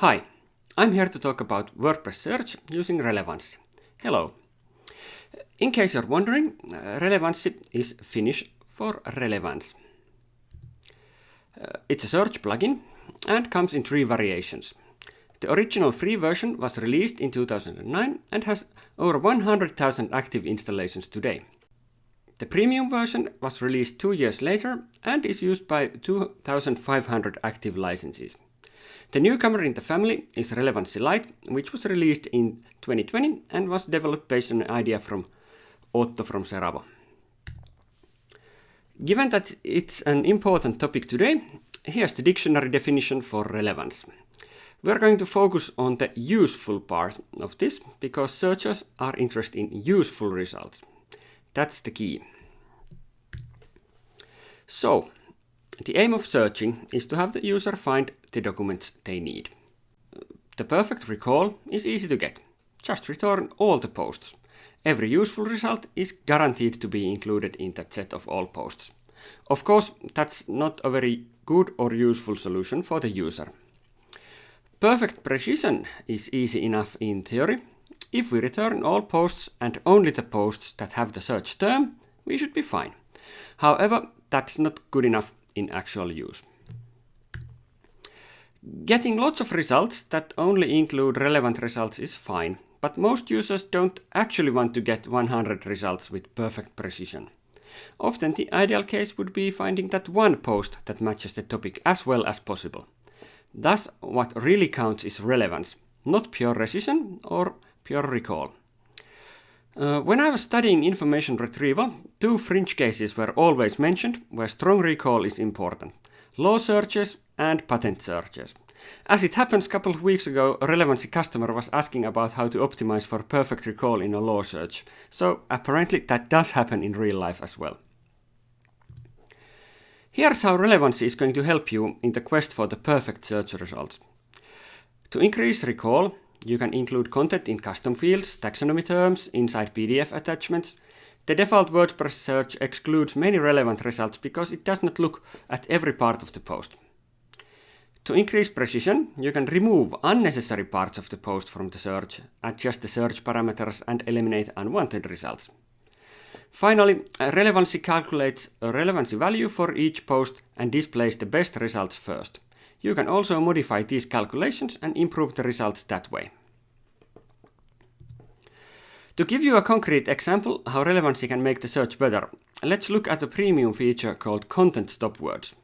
Hi, I'm here to talk about WordPress search using Relevanssi. Hello. In case you're wondering, uh, Relevanssi is Finnish for relevance. Uh, it's a search plugin and comes in three variations. The original free version was released in 2009 and has over 100,000 active installations today. The premium version was released two years later and is used by 2,500 active licenses. The newcomer in the family is Relevanssi Light, which was released in 2020 and was developed based on an idea from Otto from Seravo. Given that it's an important topic today, here's the dictionary definition for relevance. We're going to focus on the useful part of this because searchers are interested in useful results. That's the key. So, the aim of searching is to have the user find the documents they need. The perfect recall is easy to get. Just return all the posts. Every useful result is guaranteed to be included in that set of all posts. Of course, that's not a very good or useful solution for the user. Perfect precision is easy enough in theory. If we return all posts and only the posts that have the search term, we should be fine. However, that's not good enough in actual use. Getting lots of results that only include relevant results is fine, but most users don't actually want to get 100 results with perfect precision. Often the ideal case would be finding that one post that matches the topic as well as possible. Thus, what really counts is relevance, not pure precision or pure recall. Uh, when I was studying information retrieval, two fringe cases were always mentioned where strong recall is important. Law searches and patent searches. As it happens, a couple of weeks ago, a Relevanssi customer was asking about how to optimize for perfect recall in a law search. So apparently that does happen in real life as well. Here's how Relevanssi is going to help you in the quest for the perfect search results. To increase recall, you can include content in custom fields, taxonomy terms, inside PDF attachments. The default WordPress search excludes many relevant results because it does not look at every part of the post. To increase precision, you can remove unnecessary parts of the post from the search, adjust the search parameters and eliminate unwanted results. Finally, Relevanssi calculates a relevancy value for each post and displays the best results first. You can also modify these calculations and improve the results that way. To give you a concrete example how Relevanssi can make the search better, let's look at a premium feature called Content Stop Words.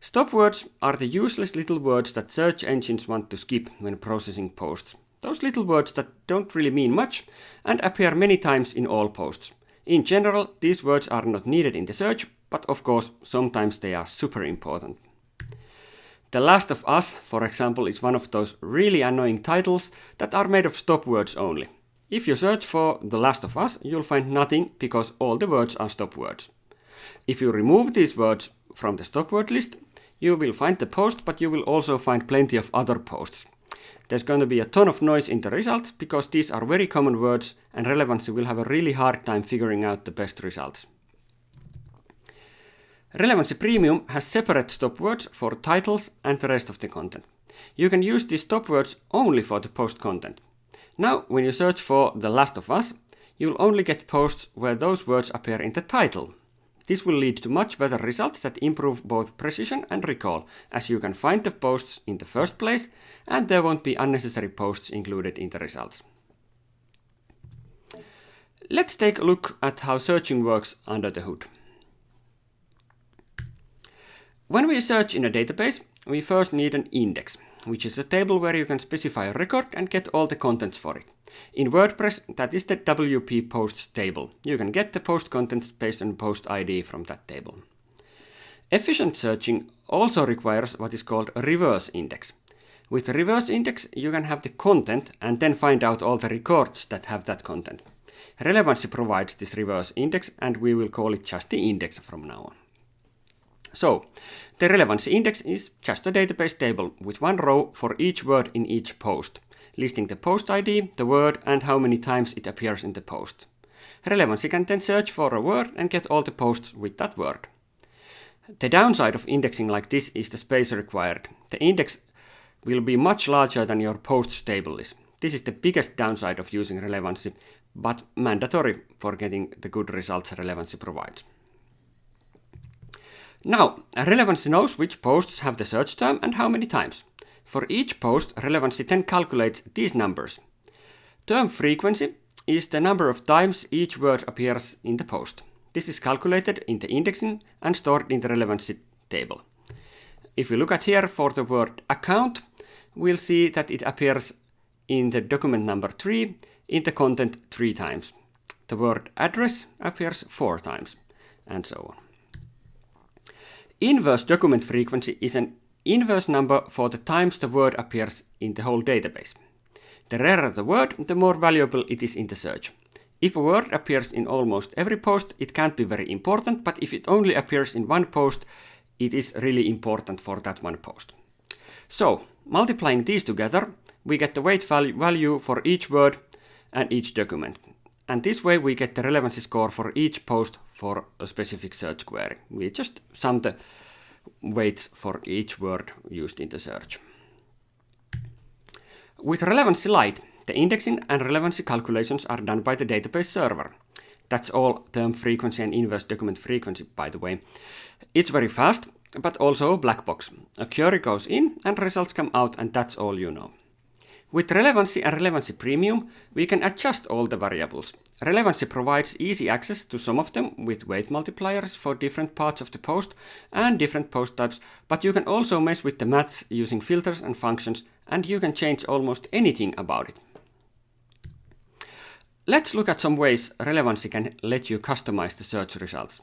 Stop words are the useless little words that search engines want to skip when processing posts. Those little words that don't really mean much and appear many times in all posts. In general, these words are not needed in the search, but of course, sometimes they are super important. The Last of Us, for example, is one of those really annoying titles that are made of stop words only. If you search for The Last of Us, you'll find nothing because all the words are stop words. If you remove these words from the stop word list, you will find the post, but you will also find plenty of other posts. There's going to be a ton of noise in the results because these are very common words and Relevanssi will have a really hard time figuring out the best results. Relevanssi Premium has separate stop words for titles and the rest of the content. You can use these stop words only for the post content. Now, when you search for The Last of Us, you'll only get posts where those words appear in the title. This will lead to much better results that improve both precision and recall, as you can find the posts in the first place, and there won't be unnecessary posts included in the results. Let's take a look at how searching works under the hood. When we search in a database, we first need an index, which is a table where you can specify a record and get all the contents for it. In WordPress, that is the WP posts table. You can get the post contents based on post ID from that table. Efficient searching also requires what is called a reverse index. With a reverse index, you can have the content and then find out all the records that have that content. Relevanssi provides this reverse index and we will call it just the index from now on. So, the Relevanssi index is just a database table with one row for each word in each post, listing the post ID, the word, and how many times it appears in the post. Relevanssi can then search for a word and get all the posts with that word. The downside of indexing like this is the space required. The index will be much larger than your posts table is. This is the biggest downside of using Relevanssi, but mandatory for getting the good results Relevanssi provides. Now, Relevanssi knows which posts have the search term and how many times. For each post, Relevanssi then calculates these numbers. Term frequency is the number of times each word appears in the post. This is calculated in the indexing and stored in the Relevanssi table. If we look at here for the word account, we'll see that it appears in the document number 3 in the content 3 times. The word address appears 4 times, and so on. Inverse document frequency is an inverse number for the times the word appears in the whole database. The rarer the word, the more valuable it is in the search. If a word appears in almost every post, it can't be very important, but if it only appears in one post, it is really important for that one post. So, multiplying these together, we get the weight value for each word and each document. And this way we get the relevancy score for each post for a specific search query. We just sum the weights for each word used in the search. With Relevanssi Light, the indexing and relevancy calculations are done by the database server. That's all term frequency and inverse document frequency, by the way. It's very fast, but also a black box. A query goes in and results come out and that's all you know. With Relevanssi and Relevanssi Premium, we can adjust all the variables. Relevanssi provides easy access to some of them with weight multipliers for different parts of the post and different post types, but you can also mess with the maths using filters and functions, and you can change almost anything about it. Let's look at some ways Relevanssi can let you customize the search results.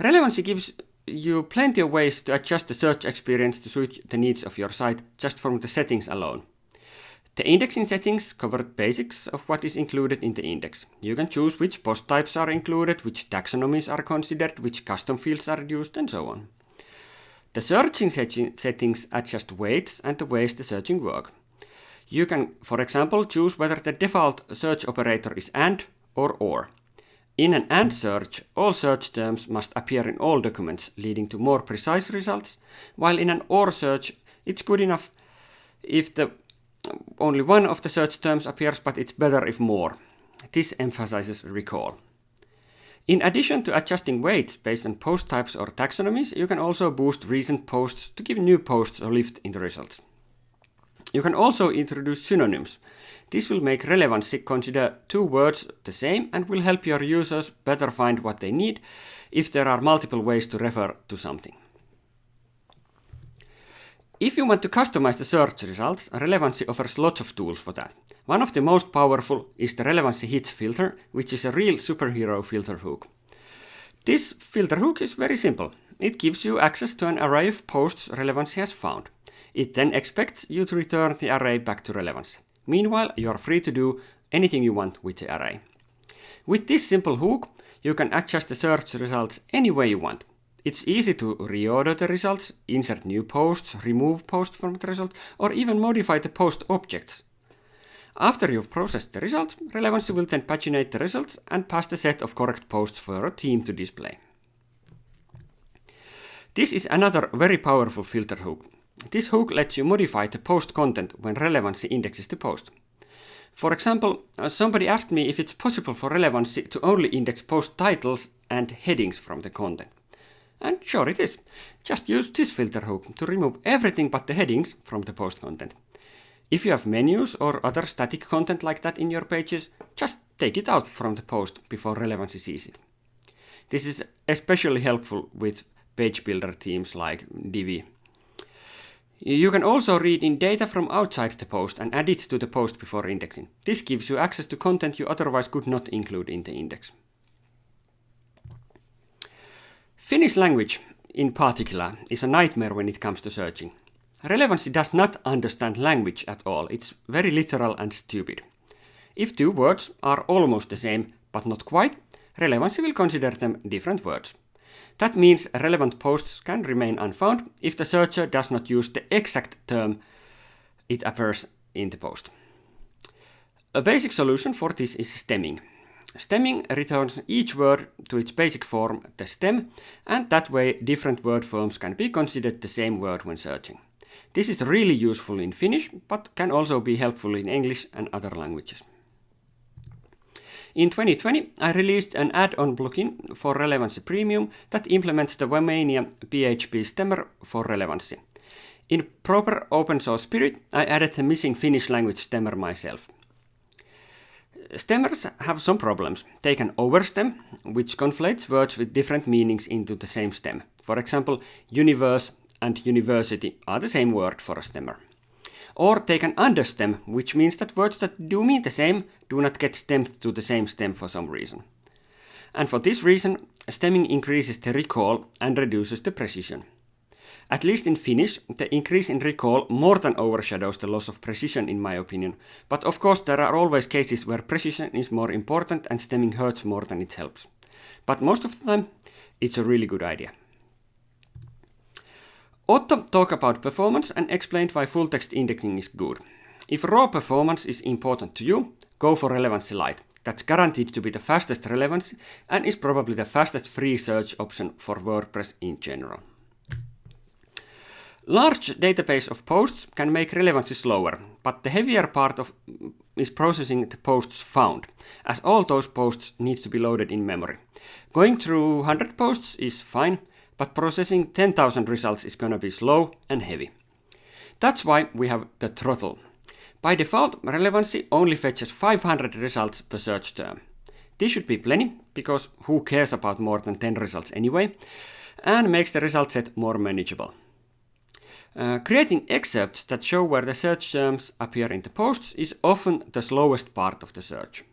Relevanssi gives you plenty of ways to adjust the search experience to suit the needs of your site just from the settings alone. The indexing settings cover the basics of what is included in the index. You can choose which post types are included, which taxonomies are considered, which custom fields are used, and so on. The searching settings adjust weights and the ways the searching work. You can, for example, choose whether the default search operator is AND or OR. In an AND search, all search terms must appear in all documents, leading to more precise results, while in an OR search, it's good enough if the only one of the search terms appears, but it's better if more. This emphasizes recall. In addition to adjusting weights based on post types or taxonomies, you can also boost recent posts to give new posts a lift in the results. You can also introduce synonyms. This will make Relevanssi consider two words the same and will help your users better find what they need if there are multiple ways to refer to something. If you want to customize the search results, Relevanssi offers lots of tools for that. One of the most powerful is the Relevanssi Hits filter, which is a real superhero filter hook. This filter hook is very simple. It gives you access to an array of posts Relevanssi has found. It then expects you to return the array back to Relevanssi. Meanwhile, you're free to do anything you want with the array. With this simple hook, you can adjust the search results any way you want. It's easy to reorder the results, insert new posts, remove posts from the result, or even modify the post objects. After you've processed the results, Relevanssi will then paginate the results and pass the set of correct posts for a team to display. This is another very powerful filter hook. This hook lets you modify the post content when Relevanssi indexes the post. For example, uh, somebody asked me if it's possible for Relevanssi to only index post titles and headings from the content. And sure it is. Just use this filter hook to remove everything but the headings from the post content. If you have menus or other static content like that in your pages, just take it out from the post before Relevanssi sees it. This is especially helpful with page builder themes like Divi you can also read in data from outside the post and add it to the post before indexing. This gives you access to content you otherwise could not include in the index. Finnish language, in particular, is a nightmare when it comes to searching. Relevanssi does not understand language at all. It's very literal and stupid. If two words are almost the same, but not quite, Relevanssi will consider them different words. That means relevant posts can remain unfound if the searcher does not use the exact term it appears in the post. A basic solution for this is stemming. Stemming returns each word to its basic form, the stem, and that way different word forms can be considered the same word when searching. This is really useful in Finnish, but can also be helpful in English and other languages. In 2020, I released an add-on plugin for Relevanssi Premium that implements the Wamania PHP stemmer for Relevanssi. In proper open source spirit, I added the missing Finnish language stemmer myself. Stemmers have some problems. They can overstem, which conflates words with different meanings into the same stem. For example, universe and university are the same word for a stemmer. Or take an understem, which means that words that do mean the same do not get stemmed to the same stem for some reason. And for this reason, stemming increases the recall and reduces the precision. At least in Finnish, the increase in recall more than overshadows the loss of precision in my opinion, but of course there are always cases where precision is more important and stemming hurts more than it helps. But most of the time, it's a really good idea. Otto talked about performance and explained why full text indexing is good. If raw performance is important to you, go for Relevanssi Light. That's guaranteed to be the fastest Relevanssi and is probably the fastest free search option for WordPress in general. Large database of posts can make Relevanssi slower, but the heavier part of mm, is processing the posts found, as all those posts need to be loaded in memory. Going through 100 posts is fine, but processing 10,000 results is gonna be slow and heavy. That's why we have the throttle. By default, Relevanssi only fetches 500 results per search term. This should be plenty, because who cares about more than 10 results anyway, and makes the result set more manageable. Uh, creating excerpts that show where the search terms appear in the posts is often the slowest part of the search.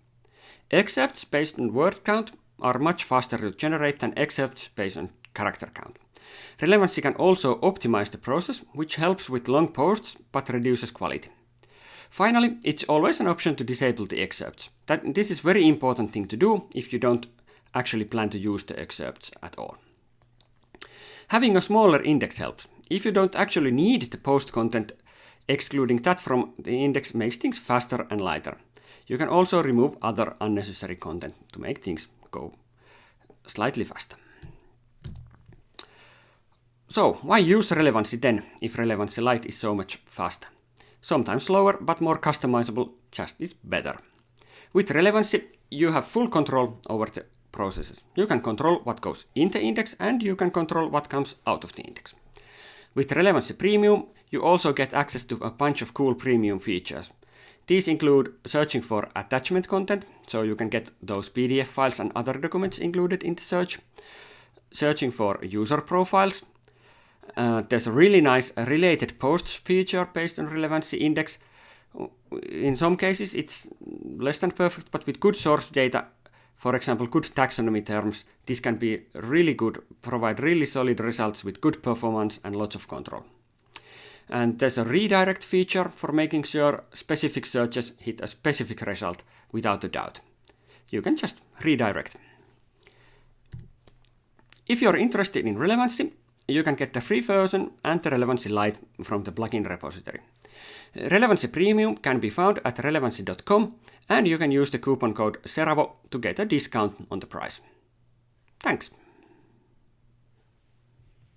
Excerpts based on word count are much faster to generate than excerpts based on character count. Relevanssi can also optimize the process, which helps with long posts but reduces quality. Finally, it's always an option to disable the excerpts. That, this is very important thing to do if you don't actually plan to use the excerpts at all. Having a smaller index helps. If you don't actually need the post content, excluding that from the index makes things faster and lighter. You can also remove other unnecessary content to make things go slightly faster. So, why use Relevanssi then, if Relevanssi Light is so much faster? Sometimes slower, but more customizable just is better. With Relevanssi, you have full control over the processes. You can control what goes in the index and you can control what comes out of the index. With Relevanssi Premium, you also get access to a bunch of cool premium features. These include searching for attachment content, so you can get those PDF files and other documents included in the search. Searching for user profiles. Uh, there's a really nice related posts feature based on Relevanssi index. In some cases it's less than perfect, but with good source data for example, good taxonomy terms, this can be really good, provide really solid results with good performance and lots of control. And there's a redirect feature for making sure specific searches hit a specific result without a doubt. You can just redirect. If you're interested in Relevanssi, you can get the free version and the Relevanssi Light from the plugin repository. Relevanssi Premium can be found at relevanssi.com and you can use the coupon code SERAVO to get a discount on the price. Thanks!